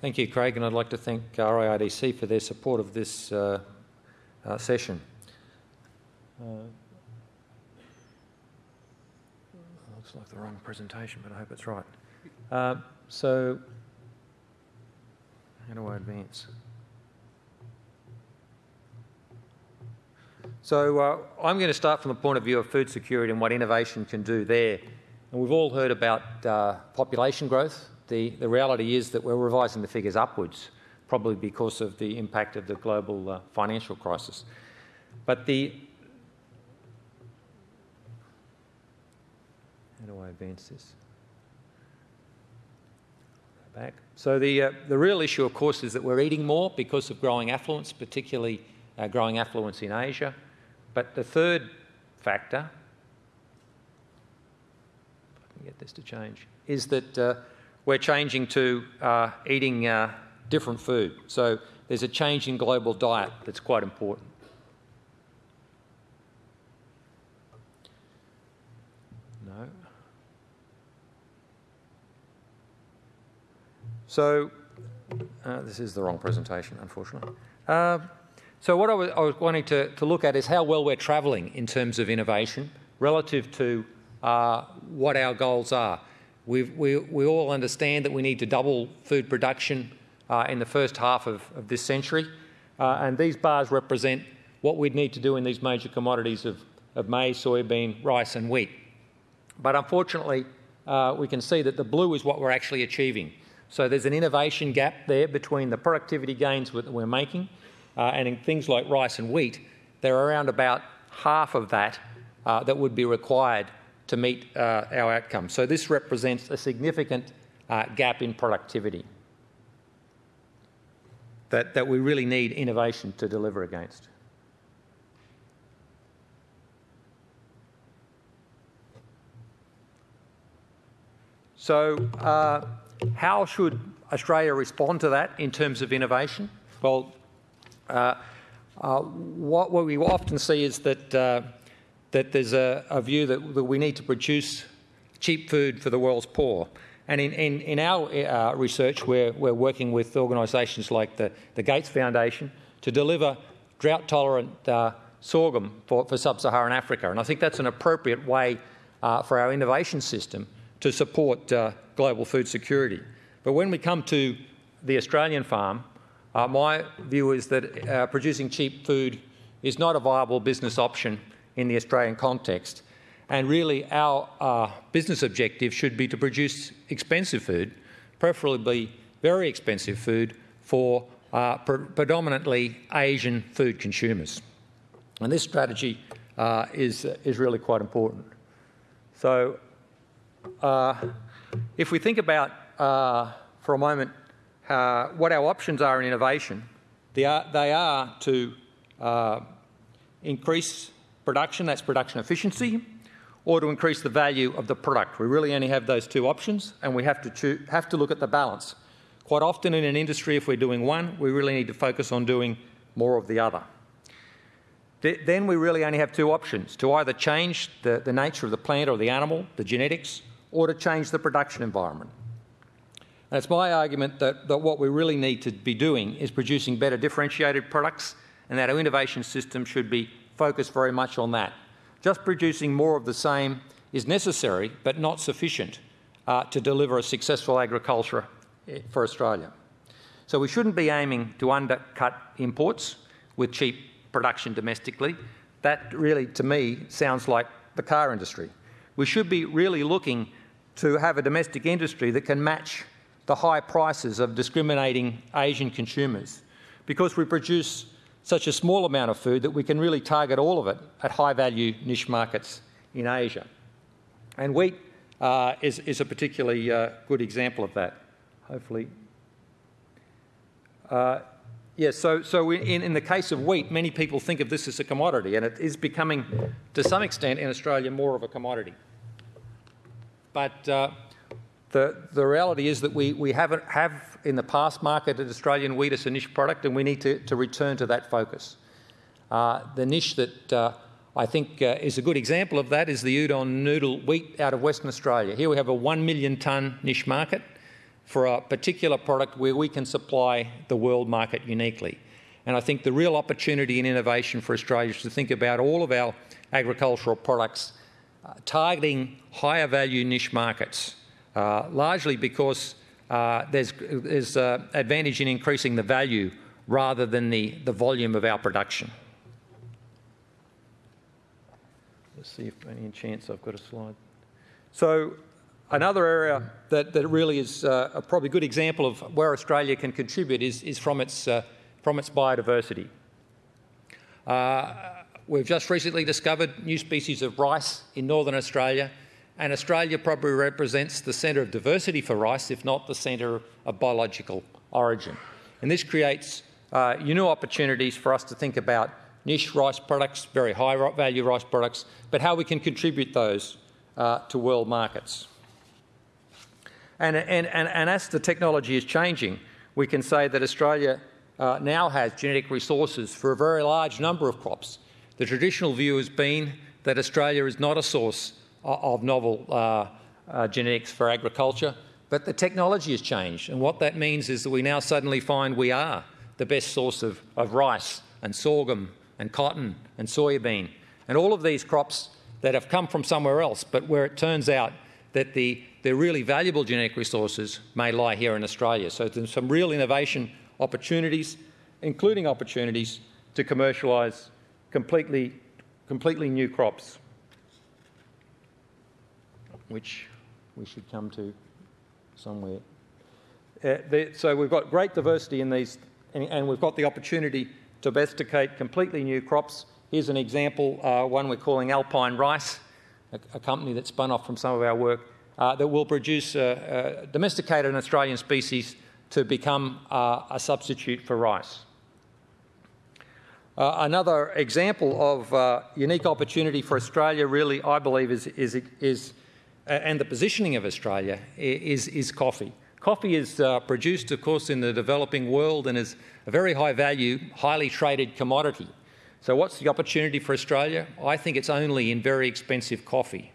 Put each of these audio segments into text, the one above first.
Thank you, Craig, and I'd like to thank RIRDC for their support of this uh, uh, session. Uh, looks like the wrong presentation, but I hope it's right. Uh, so, how do I advance? So uh, I'm going to start from the point of view of food security and what innovation can do there. And we've all heard about uh, population growth the, the reality is that we're revising the figures upwards, probably because of the impact of the global uh, financial crisis. But the how do I advance this? Back. So the uh, the real issue, of course, is that we're eating more because of growing affluence, particularly uh, growing affluence in Asia. But the third factor, if I can get this to change, is that uh, we're changing to uh, eating uh, different food. So there's a change in global diet that's quite important. No. So uh, this is the wrong presentation, unfortunately. Uh, so what I was, I was wanting to, to, look at is how well we're travelling in terms of innovation relative to uh, what our goals are. We, we all understand that we need to double food production uh, in the first half of, of this century, uh, and these bars represent what we'd need to do in these major commodities of, of maize, soybean, rice and wheat. But unfortunately, uh, we can see that the blue is what we're actually achieving. So there's an innovation gap there between the productivity gains that we're making uh, and in things like rice and wheat, they're around about half of that uh, that would be required to meet uh, our outcomes. So this represents a significant uh, gap in productivity that, that we really need innovation to deliver against. So uh, how should Australia respond to that in terms of innovation? Well, uh, uh, what, what, we often see is that uh, that there's a, a view that, that, we need to produce cheap food for the world's poor. And in, in, in our uh, research, we're, we're working with organisations like the, the Gates Foundation to deliver drought-tolerant uh, sorghum for, for sub-Saharan Africa. And I think that's an appropriate way uh, for our innovation system to support uh, global food security. But when we come to the Australian farm, uh, my view is that uh, producing cheap food is not a viable business option in the Australian context. And really, our uh, business objective should be to produce expensive food, preferably very expensive food, for uh, pre predominantly Asian food consumers. And this strategy uh, is, is really quite important. So, uh, if we think about uh, for a moment uh, what our options are in innovation, they are, they are to increase production, that's production efficiency, or to increase the value of the product. We really only have those two options and we have to, have to look at the balance. Quite often in an industry, if we're doing one, we really need to focus on doing more of the other. then we really only have two options, to either change the, the nature of the plant or the animal, the genetics, or to change the production environment. And it's my argument that, that what we really need to be doing is producing better differentiated products and that our innovation system should be focus very much on that. Just producing more of the same is necessary but not sufficient uh, to deliver a successful agriculture eh, for Australia. So we shouldn't be aiming to undercut imports with cheap production domestically. That really, to me, sounds like the car industry. We should be really looking to have a domestic industry that can match the high prices of discriminating Asian consumers because we produce such a small amount of food that we can really target all of it at high value niche markets in Asia. And wheat uh, is, is, a particularly uh, good example of that, hopefully. Uh, yes, so, so in, in the case of wheat, many people think of this as a commodity, and it is becoming, to some extent in Australia, more of a commodity. But uh, the, the reality is that we, we haven't have in the past marketed Australian wheat as a niche product and we need to, to return to that focus. Uh, the niche that uh, I think uh, is a good example of that is the Udon noodle wheat out of Western Australia. Here we have a 1 million tonne niche market for a particular product where we can supply the world market uniquely. And I think the real opportunity and innovation for Australia is to think about all of our agricultural products uh, targeting higher value niche markets, largely because uh, there's, uh, advantage in increasing the value rather than the, volume of our production. Let's see if any chance I've got a slide. So another area that, really is uh, a probably good example of where Australia can contribute is, from, its, uh, from its biodiversity. Uh, we've just recently discovered new species of rice in northern Australia and Australia probably represents the centre of diversity for rice, if not the centre of biological origin. And this creates uh, new opportunities for us to think about niche rice products, very high value rice products, but how we can contribute those uh, to world markets. And, and, and, and, as the technology is changing, we can say that Australia uh, now has genetic resources for a very large number of crops. The traditional view has been that Australia is not a source of novel uh, uh, genetics for agriculture, but the technology has changed. And what that means is that we now suddenly find we are the best source of, of rice and sorghum and cotton and soybean and all of these crops that have come from somewhere else, but where it turns out that the, the really valuable genetic resources may lie here in Australia. So there's some real innovation opportunities, including opportunities to commercialise completely, completely new crops which we should come to somewhere. Uh, so we've got great diversity in these, and, and, we've got the opportunity to domesticate completely new crops. Here's an example, uh, one we're calling Alpine Rice, a, a, company that spun off from some of our work, uh, that will produce uh, uh, domesticated Australian species to become uh, a substitute for rice. another example of unique opportunity for Australia really, I believe, is, is, is and the positioning of Australia is, is coffee. Coffee is uh, produced, of course, in the developing world and is a very high value, highly traded commodity. So what's the opportunity for Australia? I think it's only in very expensive coffee.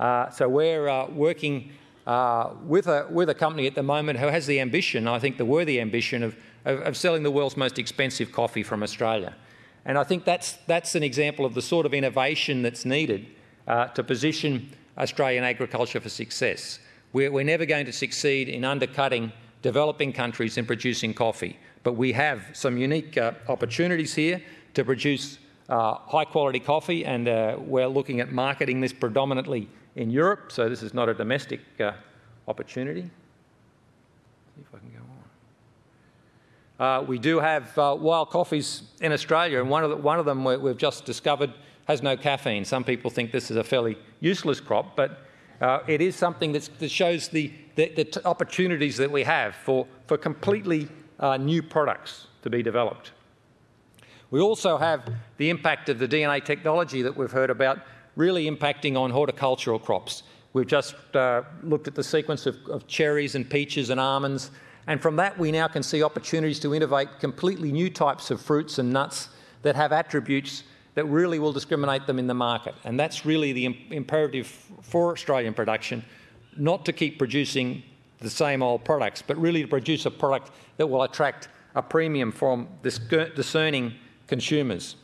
Uh, so we're uh, working uh, with, a, with a company at the moment who has the ambition, I think the worthy ambition, of, of, of selling the world's most expensive coffee from Australia. And I think that's, that's an example of the sort of innovation that's needed uh, to position Australian agriculture for success. We're, we're never going to succeed in undercutting developing countries in producing coffee, but we have some unique uh, opportunities here to produce uh, high quality coffee and uh, we're looking at marketing this predominantly in Europe, so this is not a domestic uh, opportunity. See if I can go on. Uh, we do have uh, wild coffees in Australia and one of, the, one of them we've just discovered has no caffeine. Some people think this is a fairly useless crop, but uh, it is something that shows the, the, the, opportunities that we have for, for completely uh, new products to be developed. We also have the impact of the DNA technology that we've heard about really impacting on horticultural crops. We've just uh, looked at the sequence of, of cherries and peaches and almonds, and from that we now can see opportunities to innovate completely new types of fruits and nuts that have attributes that really will discriminate them in the market. And that's really the imperative for Australian production, not to keep producing the same old products, but really to produce a product that will attract a premium from discerning consumers.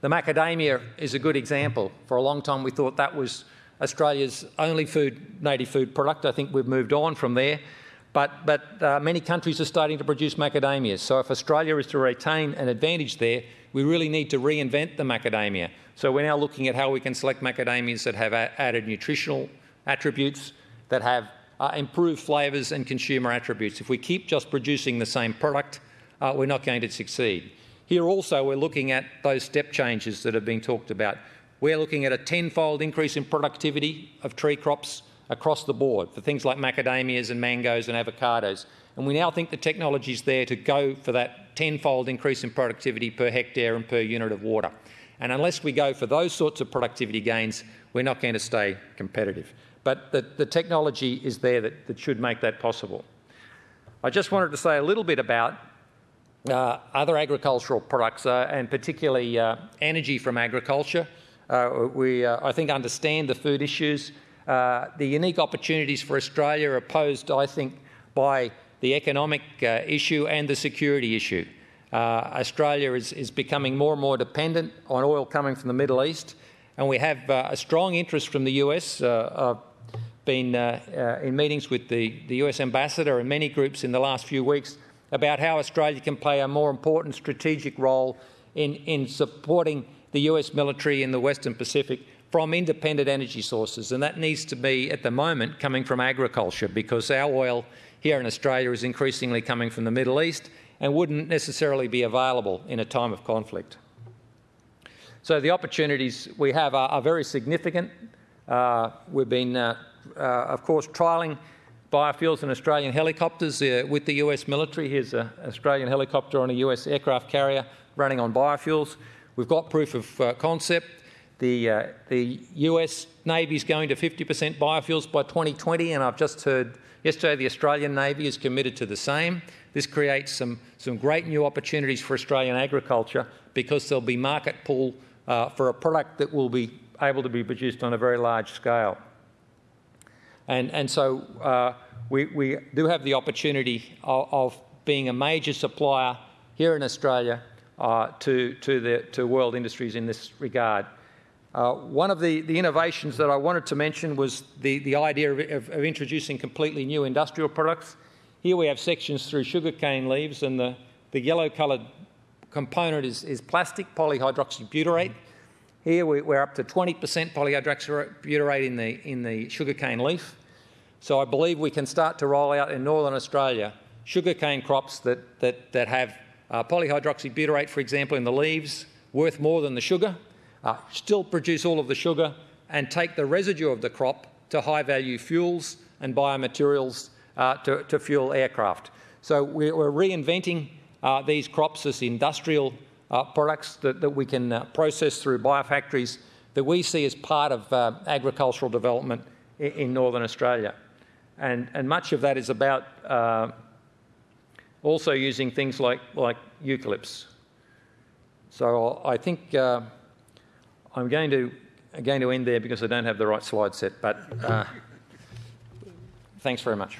The macadamia is a good example. For a long time we thought that was Australia's only food, native food product. I think we've moved on from there. But, but uh, many countries are starting to produce macadamias. So if Australia is to retain an advantage there, we really need to reinvent the macadamia. So we're now looking at how we can select macadamias that have added nutritional attributes, that have uh, improved flavours and consumer attributes. If we keep just producing the same product, uh, we're not going to succeed. Here also we're looking at those step changes that have been talked about. We're looking at a tenfold increase in productivity of tree crops across the board for things like macadamias and mangoes and avocados. And we now think the technology is there to go for that tenfold increase in productivity per hectare and per unit of water. And unless we go for those sorts of productivity gains, we're not going to stay competitive. But the, the technology is there that, that should make that possible. I just wanted to say a little bit about uh, other agricultural products uh, and particularly uh, energy from agriculture. Uh, we, uh, I think, understand the food issues uh, the unique opportunities for Australia are posed, I think, by the economic uh, issue and the security issue. Uh, Australia is, is, becoming more and more dependent on oil coming from the Middle East, and we have uh, a strong interest from the US. I've been uh, in meetings with the, the US ambassador and many groups in the last few weeks about how Australia can play a more important strategic role in, in supporting the US military in the Western Pacific from independent energy sources. And that needs to be, at the moment, coming from agriculture because our oil here in Australia is increasingly coming from the Middle East and wouldn't necessarily be available in a time of conflict. So the opportunities we have are, are very significant. Uh, we've been, uh, uh, of course, trialling biofuels and Australian helicopters uh, with the US military. Here's an Australian helicopter on a US aircraft carrier running on biofuels. We've got proof of uh, concept. The, uh, the US Navy is going to 50% biofuels by 2020, and I've just heard yesterday the Australian Navy is committed to the same. This creates some, some great new opportunities for Australian agriculture because there'll be market pull uh, for a product that will be able to be produced on a very large scale. And, and so uh, we, we do have the opportunity of, of, being a major supplier here in Australia uh, to, to, the, to world industries in this regard. Uh, one of the, the, innovations that I wanted to mention was the, the idea of, of, of, introducing completely new industrial products. Here we have sections through sugarcane leaves and the, the yellow coloured component is, is, plastic polyhydroxybutyrate. Here we, are up to 20% polyhydroxybutyrate in the, in the sugarcane leaf. So I believe we can start to roll out in northern Australia sugarcane crops that, that, that have uh, polyhydroxybutyrate, for example, in the leaves, worth more than the sugar, uh, still produce all of the sugar and take the residue of the crop to high value fuels and biomaterials uh, to, to, fuel aircraft. So we're, reinventing uh, these crops as industrial uh, products that, that, we can uh, process through biofactories that we see as part of uh, agricultural development in, in, Northern Australia. And, and, much of that is about also using things like, like eucalypts. So I think I'm going to, going to end there because I don't have the right slide set, but uh, thanks very much.